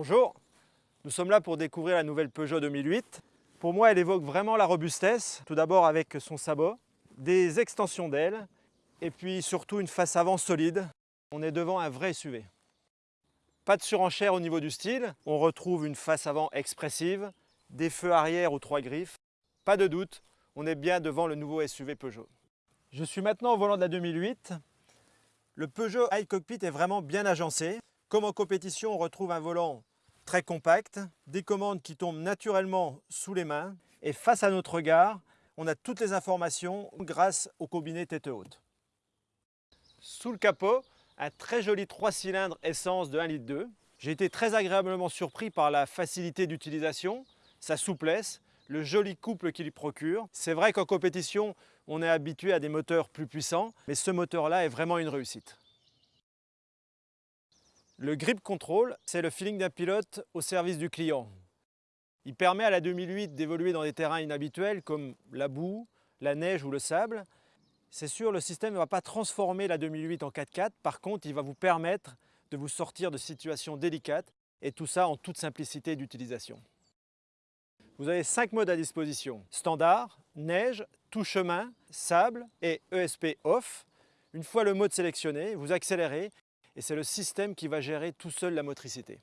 Bonjour, nous sommes là pour découvrir la nouvelle Peugeot 2008. Pour moi, elle évoque vraiment la robustesse, tout d'abord avec son sabot, des extensions d'ailes et puis surtout une face avant solide. On est devant un vrai SUV. Pas de surenchère au niveau du style, on retrouve une face avant expressive, des feux arrière aux trois griffes. Pas de doute, on est bien devant le nouveau SUV Peugeot. Je suis maintenant au volant de la 2008. Le Peugeot iCockpit est vraiment bien agencé. Comme en compétition, on retrouve un volant très compact, des commandes qui tombent naturellement sous les mains et face à notre regard, on a toutes les informations grâce au combiné tête haute. Sous le capot, un très joli 3 cylindres essence de 1,2 litre. J'ai été très agréablement surpris par la facilité d'utilisation, sa souplesse, le joli couple qu'il procure. C'est vrai qu'en compétition, on est habitué à des moteurs plus puissants, mais ce moteur-là est vraiment une réussite. Le grip control, c'est le feeling d'un pilote au service du client. Il permet à la 2008 d'évoluer dans des terrains inhabituels comme la boue, la neige ou le sable. C'est sûr, le système ne va pas transformer la 2008 en 4x4, par contre, il va vous permettre de vous sortir de situations délicates et tout ça en toute simplicité d'utilisation. Vous avez 5 modes à disposition. Standard, neige, tout chemin, sable et ESP off. Une fois le mode sélectionné, vous accélérez et c'est le système qui va gérer tout seul la motricité.